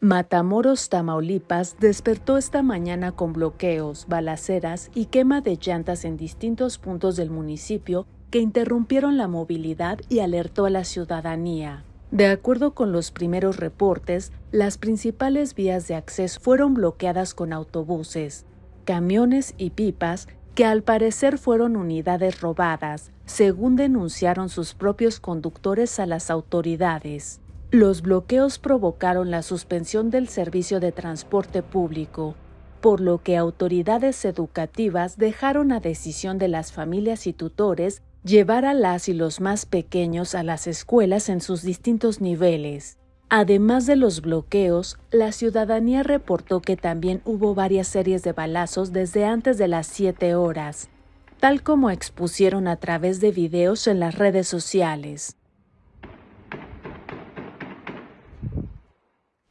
Matamoros, Tamaulipas despertó esta mañana con bloqueos, balaceras y quema de llantas en distintos puntos del municipio que interrumpieron la movilidad y alertó a la ciudadanía. De acuerdo con los primeros reportes, las principales vías de acceso fueron bloqueadas con autobuses, camiones y pipas que al parecer fueron unidades robadas, según denunciaron sus propios conductores a las autoridades. Los bloqueos provocaron la suspensión del servicio de transporte público, por lo que autoridades educativas dejaron a decisión de las familias y tutores llevar a las y los más pequeños a las escuelas en sus distintos niveles. Además de los bloqueos, la ciudadanía reportó que también hubo varias series de balazos desde antes de las 7 horas, tal como expusieron a través de videos en las redes sociales.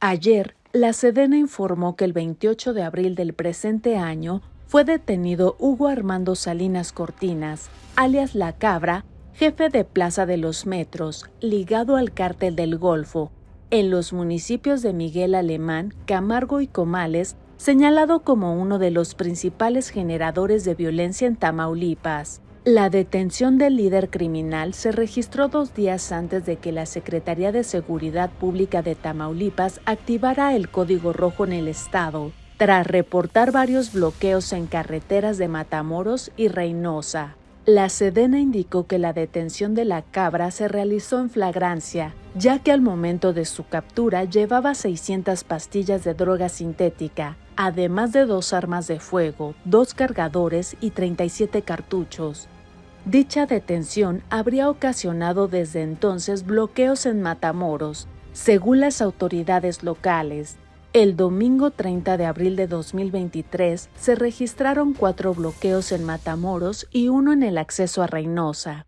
Ayer, la Sedena informó que el 28 de abril del presente año fue detenido Hugo Armando Salinas Cortinas, alias La Cabra, jefe de Plaza de los Metros, ligado al cártel del Golfo, en los municipios de Miguel Alemán, Camargo y Comales, señalado como uno de los principales generadores de violencia en Tamaulipas. La detención del líder criminal se registró dos días antes de que la Secretaría de Seguridad Pública de Tamaulipas activara el código rojo en el estado, tras reportar varios bloqueos en carreteras de Matamoros y Reynosa. La Sedena indicó que la detención de la cabra se realizó en flagrancia, ya que al momento de su captura llevaba 600 pastillas de droga sintética, además de dos armas de fuego, dos cargadores y 37 cartuchos. Dicha detención habría ocasionado desde entonces bloqueos en Matamoros, según las autoridades locales. El domingo 30 de abril de 2023 se registraron cuatro bloqueos en Matamoros y uno en el acceso a Reynosa.